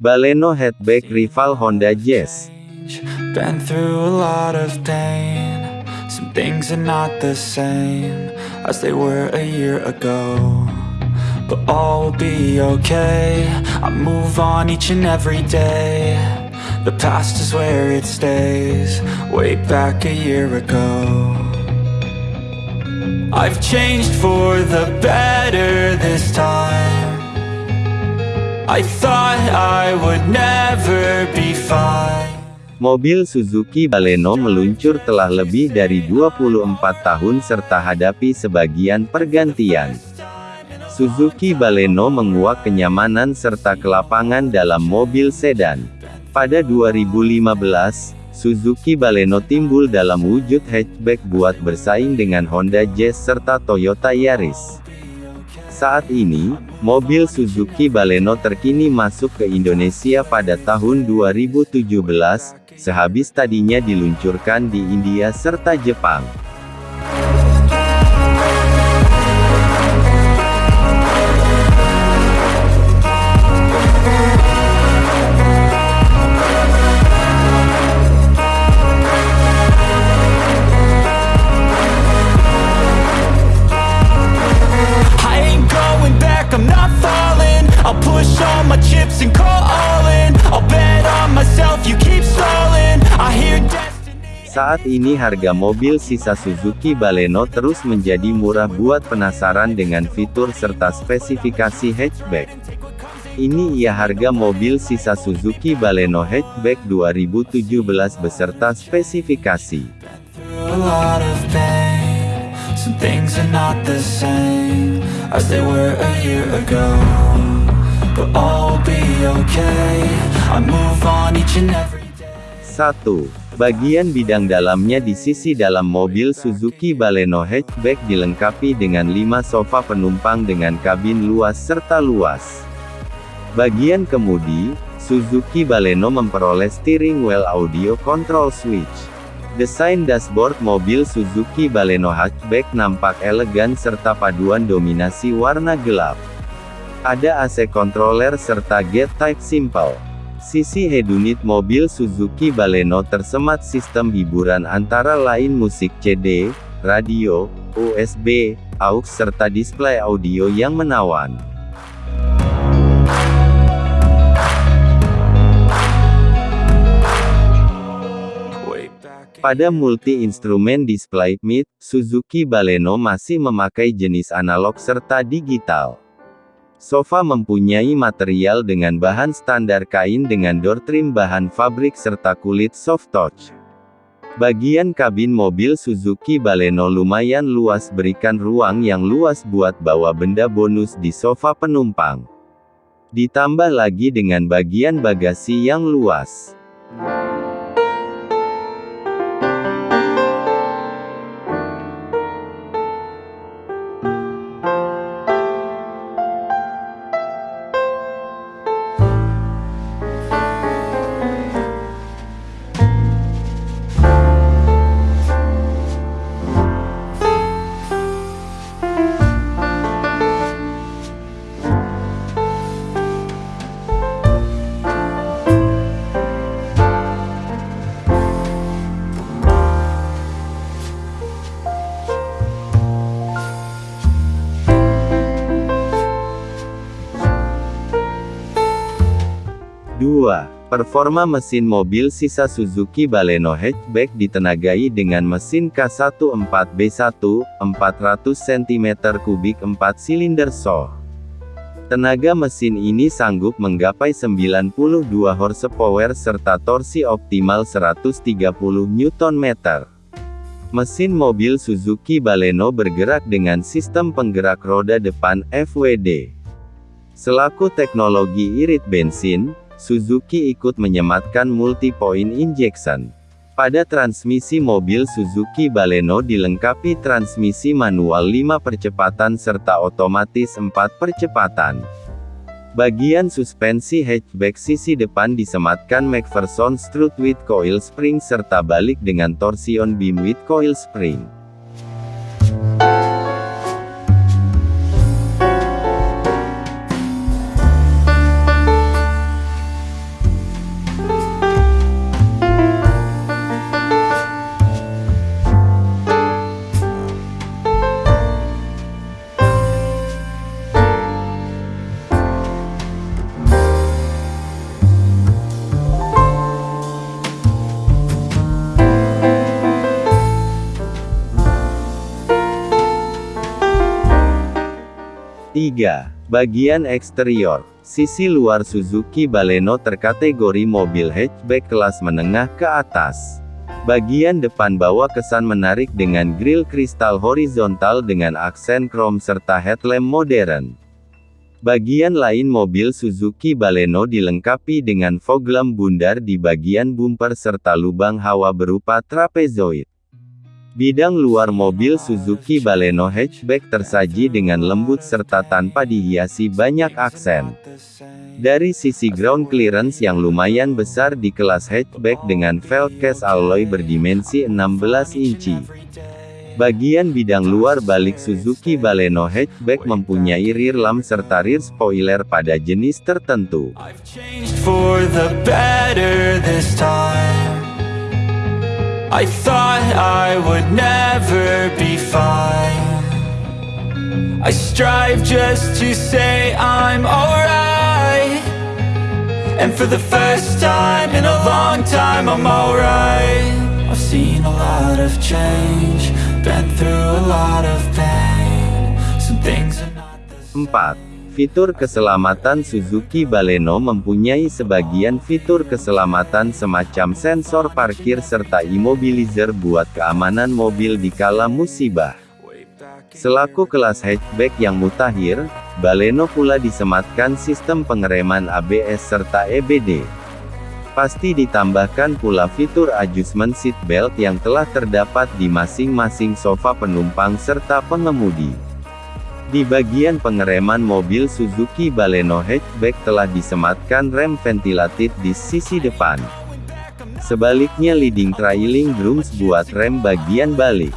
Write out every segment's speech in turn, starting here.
Baleno hatchback rival Honda Jazz. Been through a lot of pain. Some things are not the same as they were a year ago. But all will be okay. I move on each and every day. The past is where it stays. Way back a year ago. I've changed for the better this time. I thought I would never be fine. Mobil Suzuki Baleno meluncur telah lebih dari 24 tahun serta hadapi sebagian pergantian. Suzuki Baleno menguak kenyamanan serta kelapangan dalam mobil sedan. Pada 2015, Suzuki Baleno timbul dalam wujud hatchback buat bersaing dengan Honda Jazz serta Toyota Yaris. Saat ini, mobil Suzuki Baleno terkini masuk ke Indonesia pada tahun 2017, sehabis tadinya diluncurkan di India serta Jepang. Saat ini harga mobil sisa Suzuki Baleno terus menjadi murah buat penasaran dengan fitur serta spesifikasi hatchback. Ini ia harga mobil sisa Suzuki Baleno hatchback 2017 beserta spesifikasi. But. 1. Bagian bidang dalamnya di sisi dalam mobil Suzuki Baleno hatchback dilengkapi dengan 5 sofa penumpang dengan kabin luas serta luas. Bagian kemudi, Suzuki Baleno memperoleh steering wheel audio control switch. Desain dashboard mobil Suzuki Baleno hatchback nampak elegan serta paduan dominasi warna gelap. Ada AC controller serta gate type simple. Sisi head unit mobil Suzuki Baleno tersemat sistem hiburan antara lain musik CD, radio, USB, aux serta display audio yang menawan. Pada multi-instrumen display mid, Suzuki Baleno masih memakai jenis analog serta digital. Sofa mempunyai material dengan bahan standar kain dengan door trim bahan fabrik serta kulit soft touch. Bagian kabin mobil Suzuki Baleno lumayan luas berikan ruang yang luas buat bawa benda bonus di sofa penumpang. Ditambah lagi dengan bagian bagasi yang luas. Performa mesin mobil sisa Suzuki Baleno hatchback ditenagai dengan mesin K14B1, 400 cm3 4 silinder SOH. Tenaga mesin ini sanggup menggapai 92 horsepower serta torsi optimal 130 Nm. Mesin mobil Suzuki Baleno bergerak dengan sistem penggerak roda depan FWD. Selaku teknologi irit bensin, Suzuki ikut menyematkan multi-point injection. Pada transmisi mobil Suzuki Baleno dilengkapi transmisi manual 5 percepatan serta otomatis 4 percepatan. Bagian suspensi hatchback sisi depan disematkan McPherson strut with coil spring serta balik dengan torsion beam with coil spring. 3. Bagian eksterior. Sisi luar Suzuki Baleno terkategori mobil hatchback kelas menengah ke atas. Bagian depan bawa kesan menarik dengan grill kristal horizontal dengan aksen krom serta headlamp modern. Bagian lain mobil Suzuki Baleno dilengkapi dengan fog lamp bundar di bagian bumper serta lubang hawa berupa trapezoid. Bidang luar mobil Suzuki Baleno hatchback tersaji dengan lembut serta tanpa dihiasi banyak aksen. Dari sisi ground clearance yang lumayan besar di kelas hatchback dengan velg case alloy berdimensi 16 inci. Bagian bidang luar balik Suzuki Baleno hatchback mempunyai rear lamp serta rear spoiler pada jenis tertentu. I thought I would never be fine. I strive just to say I'm alright. And for the first time in a long time I'm alright. I've seen a lot of change Been through a lot of pain. Some things are not the same. 4. Fitur keselamatan Suzuki Baleno mempunyai sebagian fitur keselamatan semacam sensor parkir serta immobilizer buat keamanan mobil di kala musibah. Selaku kelas hatchback yang mutakhir, Baleno pula disematkan sistem pengereman ABS serta EBD. Pasti ditambahkan pula fitur adjustment seat belt yang telah terdapat di masing-masing sofa penumpang serta pengemudi. Di bagian pengereman mobil Suzuki Baleno hatchback telah disematkan rem ventilatif di sisi depan. Sebaliknya leading trailing drums buat rem bagian balik.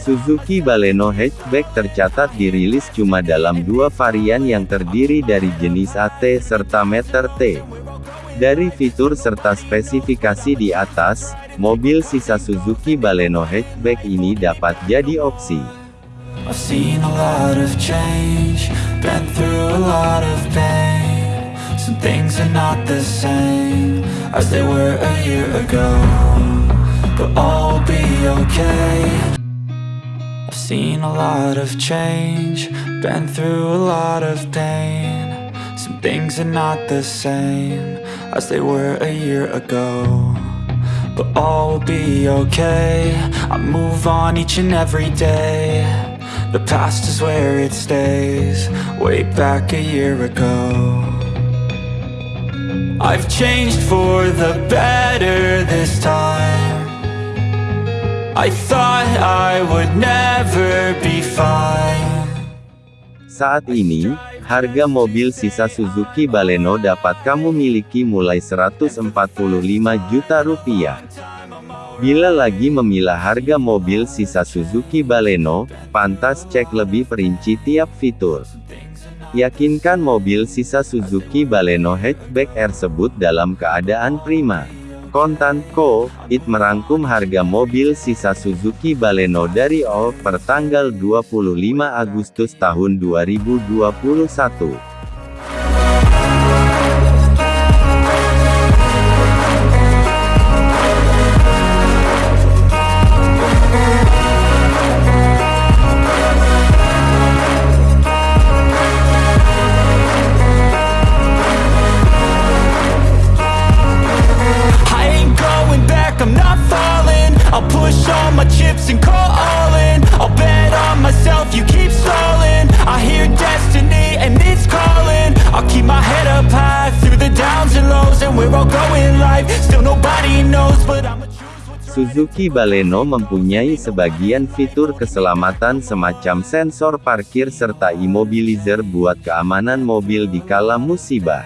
Suzuki Baleno hatchback tercatat dirilis cuma dalam dua varian yang terdiri dari jenis AT serta meter T. Dari fitur serta spesifikasi di atas, mobil sisa Suzuki Baleno hatchback ini dapat jadi opsi. I've seen a lot of change, been through a lot of pain. Some things are not the same as they were a year ago But all will be okay. I've seen a lot of change, been through a lot of pain. Some things are not the same as they were a year ago But all will be okay. I move on each and every day the past is where it stays Way back a year ago. I've changed for the better this time. I thought I would never be fine. Saat ini, harga mobil sisa Suzuki Baleno dapat kamu miliki mulai 145 juta rupiah. Bila lagi memilah harga mobil sisa Suzuki Baleno, pantas cek lebih perinci tiap fitur. Yakinkan mobil sisa Suzuki Baleno hatchback tersebut dalam keadaan prima. Kontan Co. It merangkum harga mobil sisa Suzuki Baleno dari O per tanggal 25 Agustus tahun 2021. Suzuki Baleno mempunyai sebagian fitur keselamatan semacam sensor parkir serta immobilizer buat keamanan mobil di kala musibah.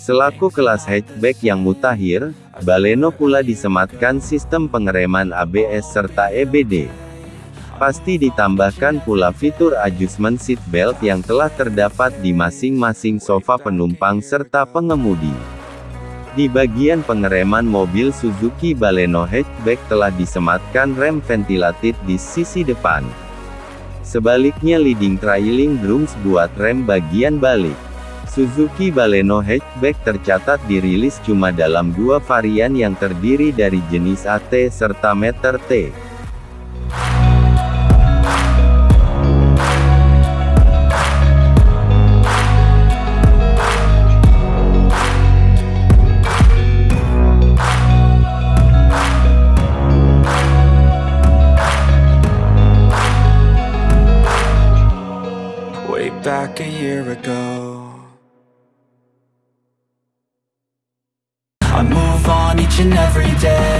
Selaku kelas hatchback yang mutakhir, Baleno pula disematkan sistem pengereman ABS serta EBD. Pasti ditambahkan pula fitur adjustment seat belt yang telah terdapat di masing-masing sofa penumpang serta pengemudi. Di bagian pengereman mobil Suzuki Baleno hatchback telah disematkan rem ventilatif di sisi depan. Sebaliknya leading trailing drums buat rem bagian balik. Suzuki Baleno hatchback tercatat dirilis cuma dalam dua varian yang terdiri dari jenis AT serta meter T. day